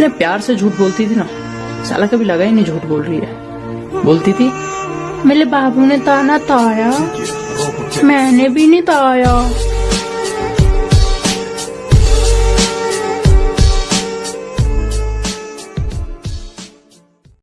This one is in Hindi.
इतने प्यार से झूठ बोलती थी ना, साला कभी लगा ही नहीं झूठ बोल रही है। बोलती थी, मेरे बाबू ने ताना ताया, मैंने भी नहीं ताया।